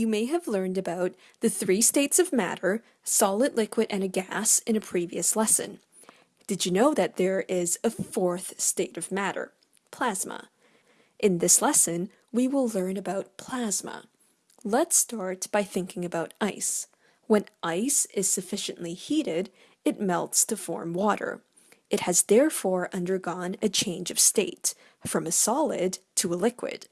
You may have learned about the three states of matter, solid, liquid, and a gas in a previous lesson. Did you know that there is a fourth state of matter, plasma? In this lesson, we will learn about plasma. Let's start by thinking about ice. When ice is sufficiently heated, it melts to form water. It has therefore undergone a change of state, from a solid to a liquid.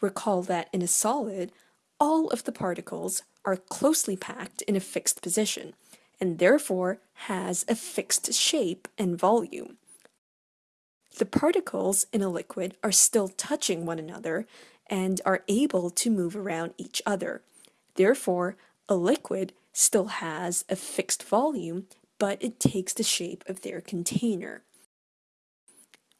Recall that in a solid, all of the particles are closely packed in a fixed position, and therefore has a fixed shape and volume. The particles in a liquid are still touching one another and are able to move around each other. Therefore, a liquid still has a fixed volume, but it takes the shape of their container.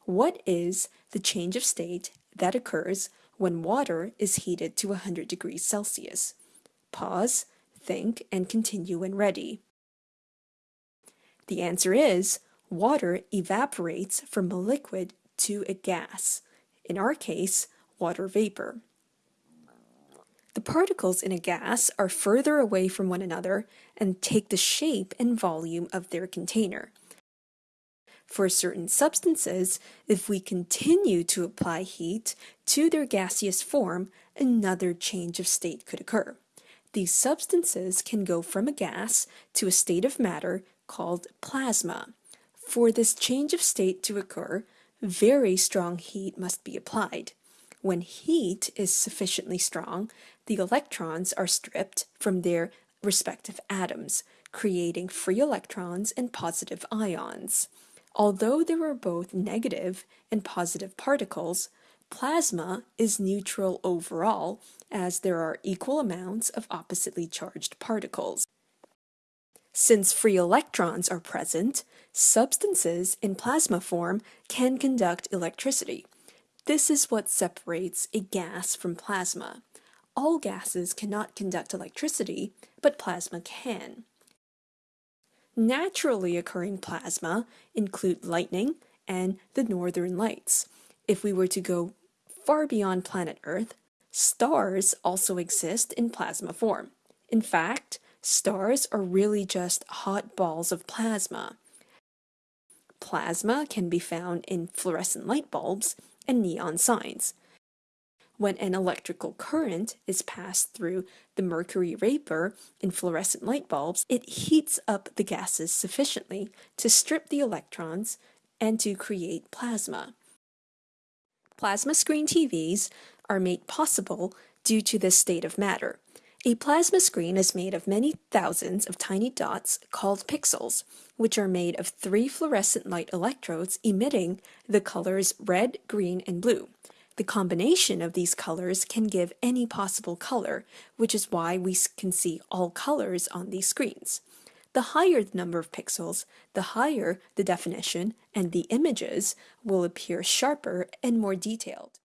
What is the change of state that occurs when water is heated to 100 degrees Celsius? Pause, think, and continue when ready. The answer is water evaporates from a liquid to a gas, in our case, water vapor. The particles in a gas are further away from one another and take the shape and volume of their container. For certain substances, if we continue to apply heat to their gaseous form, another change of state could occur. These substances can go from a gas to a state of matter called plasma. For this change of state to occur, very strong heat must be applied. When heat is sufficiently strong, the electrons are stripped from their respective atoms, creating free electrons and positive ions. Although there are both negative and positive particles, plasma is neutral overall as there are equal amounts of oppositely charged particles. Since free electrons are present, substances in plasma form can conduct electricity. This is what separates a gas from plasma. All gases cannot conduct electricity, but plasma can. Naturally occurring plasma include lightning and the northern lights. If we were to go far beyond planet Earth, stars also exist in plasma form. In fact, Stars are really just hot balls of plasma. Plasma can be found in fluorescent light bulbs and neon signs. When an electrical current is passed through the mercury vapor in fluorescent light bulbs, it heats up the gases sufficiently to strip the electrons and to create plasma. Plasma screen TVs are made possible due to this state of matter. A plasma screen is made of many thousands of tiny dots called pixels, which are made of three fluorescent light electrodes emitting the colors red, green, and blue. The combination of these colors can give any possible color, which is why we can see all colors on these screens. The higher the number of pixels, the higher the definition, and the images will appear sharper and more detailed.